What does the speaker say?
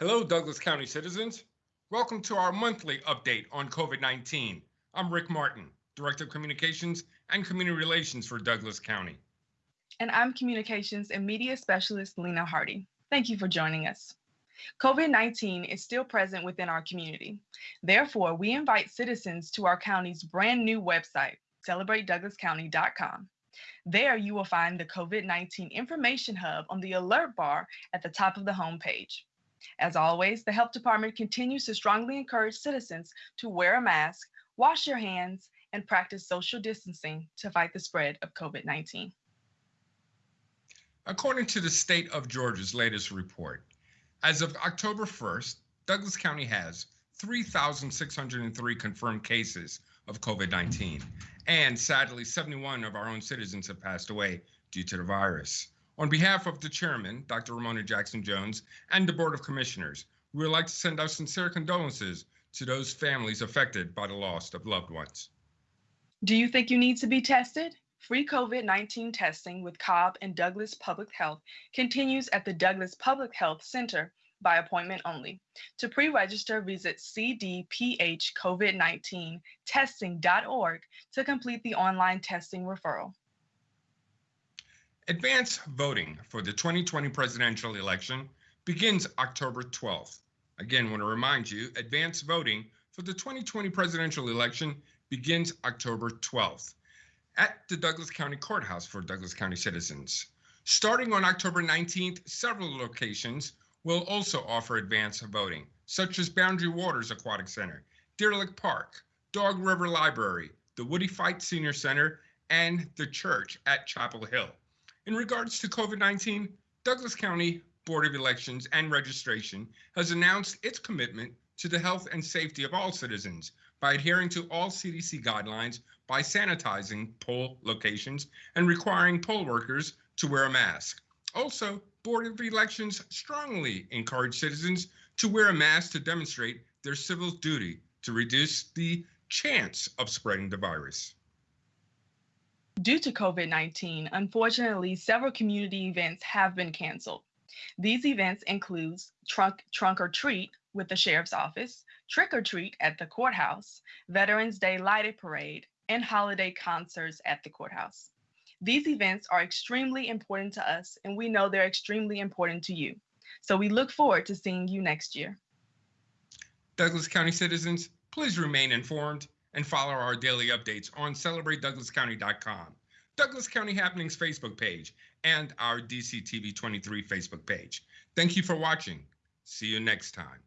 Hello, Douglas County citizens. Welcome to our monthly update on COVID 19. I'm Rick Martin, Director of Communications and Community Relations for Douglas County. And I'm Communications and Media Specialist Lena Hardy. Thank you for joining us. COVID 19 is still present within our community. Therefore, we invite citizens to our county's brand new website, celebratedouglascounty.com. There, you will find the COVID 19 Information Hub on the alert bar at the top of the homepage. As always, the Health Department continues to strongly encourage citizens to wear a mask, wash your hands, and practice social distancing to fight the spread of COVID 19. According to the state of Georgia's latest report, as of October 1st, Douglas County has 3,603 confirmed cases of COVID 19, and sadly, 71 of our own citizens have passed away due to the virus. On behalf of the chairman, Dr. Romona Jackson Jones, and the Board of Commissioners, we would like to send our sincere condolences to those families affected by the loss of loved ones. Do you think you need to be tested? Free COVID 19 testing with Cobb and Douglas Public Health continues at the Douglas Public Health Center by appointment only. To pre register, visit cdphcovid19 testing.org to complete the online testing referral. Advance voting for the 2020 presidential election begins October 12th. Again, want to remind you advance voting for the 2020 presidential election begins October 12th at the Douglas County Courthouse for Douglas County citizens. Starting on October 19th, several locations will also offer advance voting, such as Boundary Waters Aquatic Center, Deer Lick Park, Dog River Library, the Woodie Fite Senior Center, and the church at Chapel Hill. In regards to COVID 19, Douglas County Board of Elections and Registration has announced its commitment to the health and safety of all citizens by adhering to all CDC guidelines by sanitizing poll locations and requiring poll workers to wear a mask. Also, Board of Elections strongly encourage citizens to wear a mask to demonstrate their civil duty to reduce the chance of spreading the virus. Due to COVID 19, unfortunately, several community events have been canceled. These events include trunk, trunk or treat with the sheriff's office, trick or treat at the courthouse, Veterans Day lighted parade, and holiday concerts at the courthouse. These events are extremely important to us, and we know they're extremely important to you. So we look forward to seeing you next year. Douglas County citizens, please remain informed and follow our daily updates on celebratedouglascounty.com, Douglas County Happenings Facebook page, and our DCTV 23 Facebook page. Thank you for watching. See you next time.